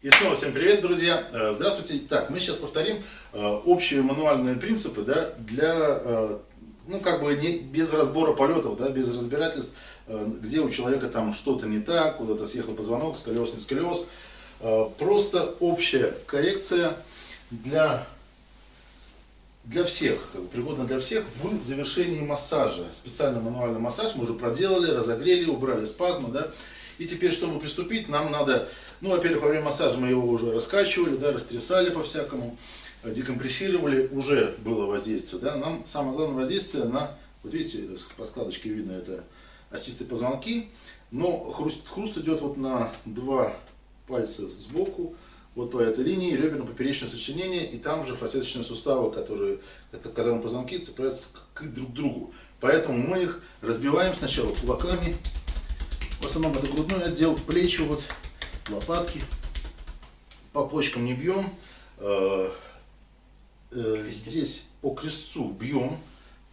И снова всем привет, друзья! Э, здравствуйте! Так, мы сейчас повторим э, общие мануальные принципы да, для, э, ну, как бы не, без разбора полетов, да, без разбирательств, где у человека там что-то не так, куда-то съехал позвонок, сколиоз, не сколиоз. Просто общая коррекция для, для всех, как бы, пригодна для всех в завершении массажа. Специальный мануальный массаж мы уже проделали, разогрели, убрали спазмы, да, и теперь, чтобы приступить, нам надо, ну, во-первых, во время массажа мы его уже раскачивали, да, растрясали по-всякому, декомпрессировали, уже было воздействие, да. Нам самое главное воздействие на, вот видите, по складочке видно, это остистые позвонки, но хруст, хруст идет вот на два пальца сбоку, вот по этой линии реберно-поперечное сочленение, и там же фасеточные суставы, которые, это, которые позвонки цепляются к, к друг другу. Поэтому мы их разбиваем сначала кулаками, в основном это грудной отдел, плечи, вот, лопатки. По почкам не бьем. Э, э, здесь по крестцу бьем.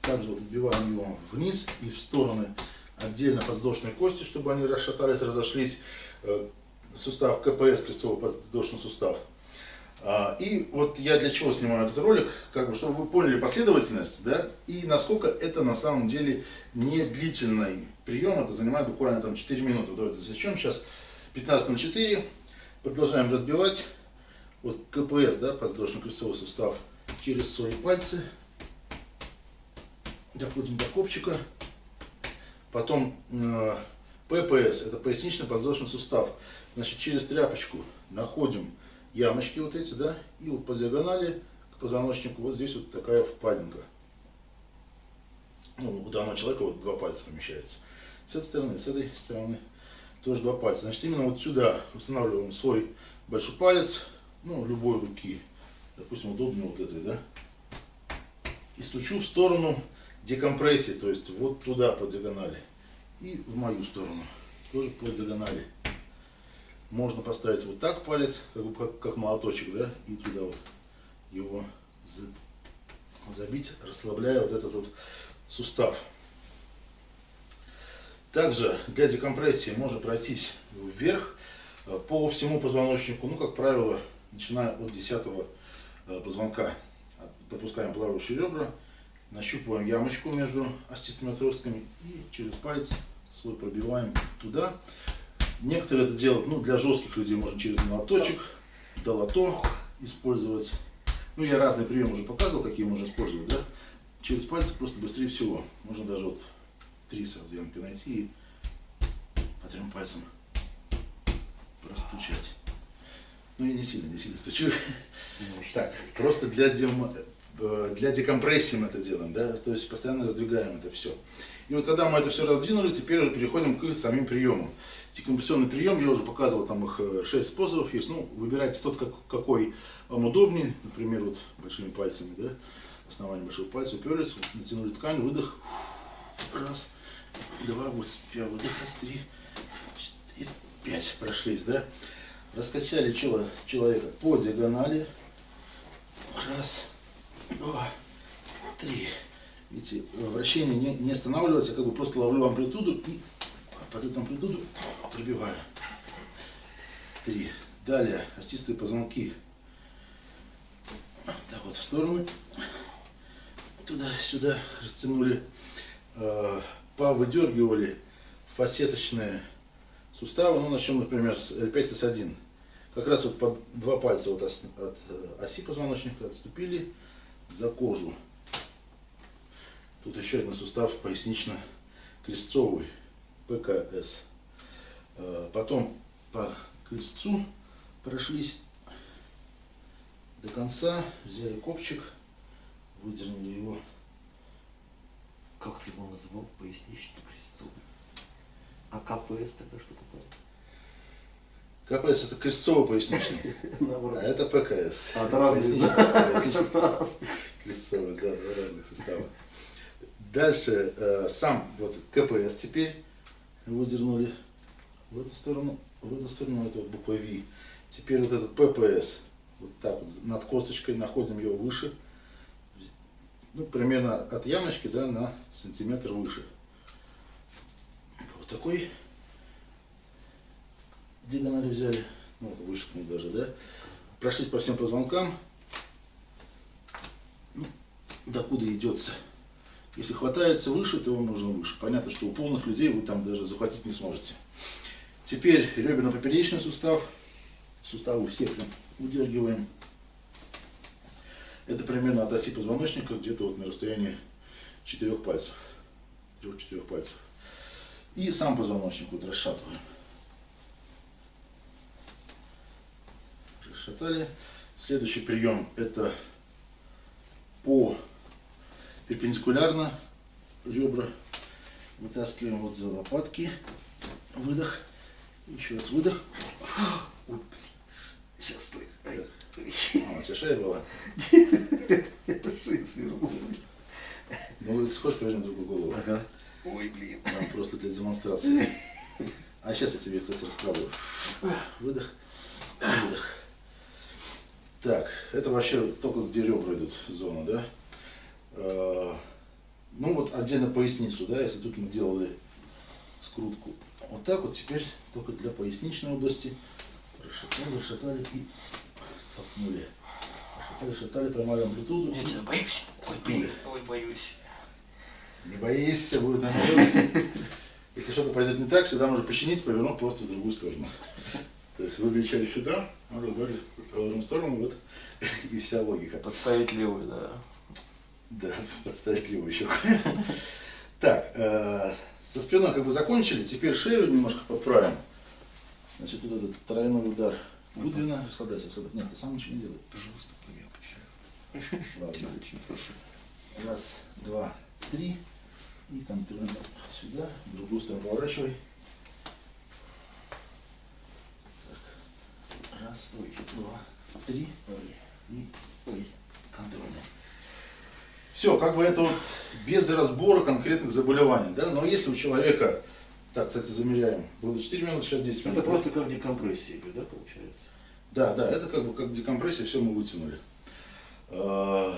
Также вот вбиваем его вниз и в стороны отдельно подвздошные кости, чтобы они расшатались, разошлись. Э, сустав КПС, крестцовый подвздошный сустав. А, и вот я для чего снимаю этот ролик, как бы, чтобы вы поняли последовательность, да, и насколько это на самом деле не длительный прием, это занимает буквально там 4 минуты. Давайте засечем сейчас 15.04, продолжаем разбивать, вот КПС, да, подвздошно-крестцовый сустав, через свои пальцы, доходим до копчика, потом э, ППС, это поясничный подвздошный сустав, значит, через тряпочку находим ямочки вот эти, да, и вот по диагонали к позвоночнику вот здесь вот такая впадинка. Ну, у данного человека вот два пальца помещается. С этой стороны, с этой стороны тоже два пальца. Значит, именно вот сюда устанавливаем свой большой палец, ну, любой руки, допустим, удобно вот этой, да, и стучу в сторону декомпрессии, то есть вот туда по диагонали, и в мою сторону, тоже по диагонали. Можно поставить вот так палец, как, как, как молоточек, да, и туда вот его забить, расслабляя вот этот вот сустав. Также для декомпрессии можно пройтись вверх э, по всему позвоночнику, ну, как правило, начиная от 10 э, позвонка. Пропускаем плавающие ребра, нащупываем ямочку между остистыми отростками и через палец свой пробиваем туда. Некоторые это делают, ну, для жестких людей можно через молоточек, долото использовать. Ну, я разные приемы уже показывал, какие можно использовать, да. Через пальцы просто быстрее всего. Можно даже вот три ямки найти и по трем пальцам простучать. Ну, я не сильно, не сильно стучу. Так, просто для, дем... Э, для декомпрессии мы это делаем, да, то есть постоянно раздвигаем это все. И вот когда мы это все раздвинули, теперь уже переходим к самим приемам. Декомпрессионный прием, я уже показывал, там их 6 э, способов есть. Ну, выбирайте тот, как, какой вам удобнее. Например, вот большими пальцами, да, основание большого пальца уперлись, вот, натянули ткань, выдох. Раз, два, вот, пять, выдох, раз, три, четыре, пять. Прошлись, да. Раскачали чело человека по диагонали. Раз, два, три. Видите, вращение не, не останавливается, я как бы просто ловлю амплитуду и под эту амплитуду пробиваю. Три. Далее остистые позвонки. Так вот, в стороны. Туда-сюда растянули. Э, повыдергивали фасеточные суставы. Ну, начнем, например, с L5 S1. Как раз вот под два пальца вот от э, оси позвоночника отступили за кожу. Тут еще один сустав пояснично-крестцовый. ПКС. Э, потом по крестцу прошлись до конца, взяли копчик, выдернули его. Как ты его назвал? Поясничный крестцовый. А КПС тогда что такое? КПС это крестцово-поясничный, а это ПКС. А, это разные. Крестцовый, да, два разных сустава. Дальше э, сам вот КПС теперь выдернули в эту сторону, в эту сторону, это вот буква V. Теперь вот этот ППС, вот так вот над косточкой находим его выше, ну, примерно от ямочки, да, на сантиметр выше. Вот такой диагонали взяли. ну, вот вышагнул даже, да, прошлись по всем позвонкам, ну, докуда идется. Если хватается выше, то вам нужно выше. Понятно, что у полных людей вы там даже захватить не сможете. Теперь реберно-поперечный сустав. Суставы все прям удергиваем. Это примерно от оси позвоночника, где-то вот на расстоянии четырех пальцев. Трех-четырех пальцев. И сам позвоночник вот расшатываем. Расшатали. Следующий прием это по перпендикулярно ребра. Вытаскиваем вот за лопатки. Выдох. Еще раз выдох. Ой, блин. Сейчас, стой. А, у тебя шея была. Это шея свернула. Ну, схож поверни другую голову. Ага. Ой, блин. Там просто для демонстрации. А сейчас я тебе, кстати, расскажу. Выдох. Выдох. Так, это вообще только где ребра идут зона, да? Э, Ну вот отдельно поясницу, да, если тут мы делали скрутку. Вот так вот теперь только для поясничной области. Расшатали, расшатали и толкнули. Расшатали, расшатали, поймали амплитуду. Я тебя боюсь. Ой, блин. Ой, боюсь. Не боись, будет нормально. Если что-то пойдет не так, всегда можно починить, повернув просто в другую сторону. То есть вы кричали сюда, вы говорили в сторону, вот и вся логика. Подставить левую, да. Да, подставить левую щеку. Так, э, со спиной как бы закончили, теперь шею немножко подправим. Значит, вот этот тройной удар. Гудвина, расслабляйся, расслабляйся. Нет, ты сам ничего не делай. Пожалуйста, помягче. Ладно. Очень прошу. Раз, два, три. И контрольно сюда, в другую сторону поворачивай. Так. Раз, два, три. И ой, контрольно. Все, как бы это вот без разбора конкретных заболеваний, да, но если у человека, так, кстати, замеряем, было 4 минуты, сейчас 10 минут. Это просто как декомпрессия да, получается? Да, да, это как бы как декомпрессия, все мы вытянули. Э,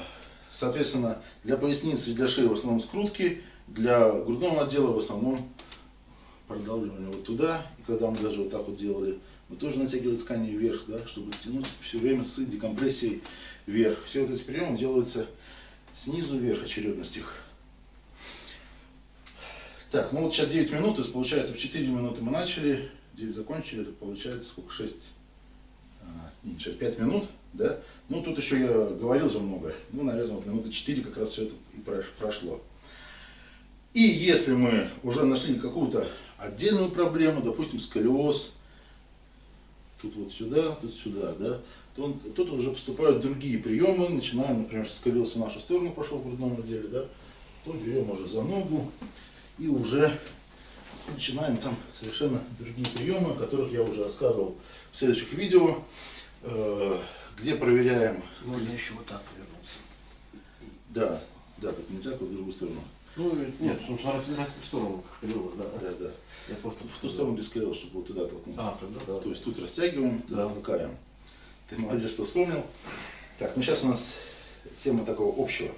Соответственно, для поясницы и для шеи в основном скрутки, для грудного отдела в основном продавливание вот туда. И когда мы даже вот так вот делали, мы тоже натягивали ткани вверх, да, чтобы тянуть все время с декомпрессией вверх. Все вот эти приемы делаются снизу вверх, очередность их. Так, ну вот сейчас 9 минут, то есть получается в 4 минуты мы начали, 9 закончили, это получается сколько, 6, а, не, сейчас 5 минут, да? Ну тут еще я говорил же много, ну, наверное, вот минуты 4 как раз все это и прош- прошло. И если мы уже нашли какую-то отдельную проблему, допустим, сколиоз, тут вот сюда, тут сюда, да, то он- тут уже поступают другие приемы, начинаем, например, сколиоз в нашу сторону пошел в грудном отделе, да, то берем уже за ногу и уже начинаем там совершенно другие приемы, о которых я уже рассказывал в следующих видео, э, где проверяем, Можно еще вот так повернуться. да, да, так не так, вот в другую сторону, Ну, нет, ну, смотря в разных сторону, скорее, да. да, да, Я просто в ту сторону, сколиоз, чтобы вот туда толкнуть. А, тогда да. То есть тут растягиваем, тут Да. толкаем. Ты молодец, что вспомнил. Так, ну сейчас у нас тема такого общего.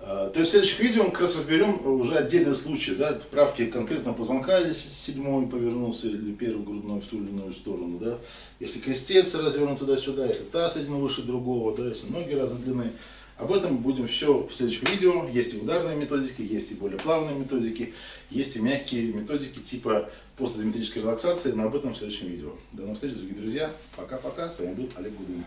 А, То есть в следующих видео мы как раз разберем уже отдельные случаи, да, правки конкретного позвонка, если седьмой повернулся или первый грудной в ту или иную сторону, да, если крестец развернут туда-сюда, если таз один выше другого, да, если ноги разной длины. Об этом будем все в следующих видео. Есть и ударные методики, есть и более плавные методики, есть и мягкие методики типа постизометрической релаксации, но об этом в следующем видео. До новых встреч, дорогие друзья. Пока-пока. С вами был Олег Гудвин.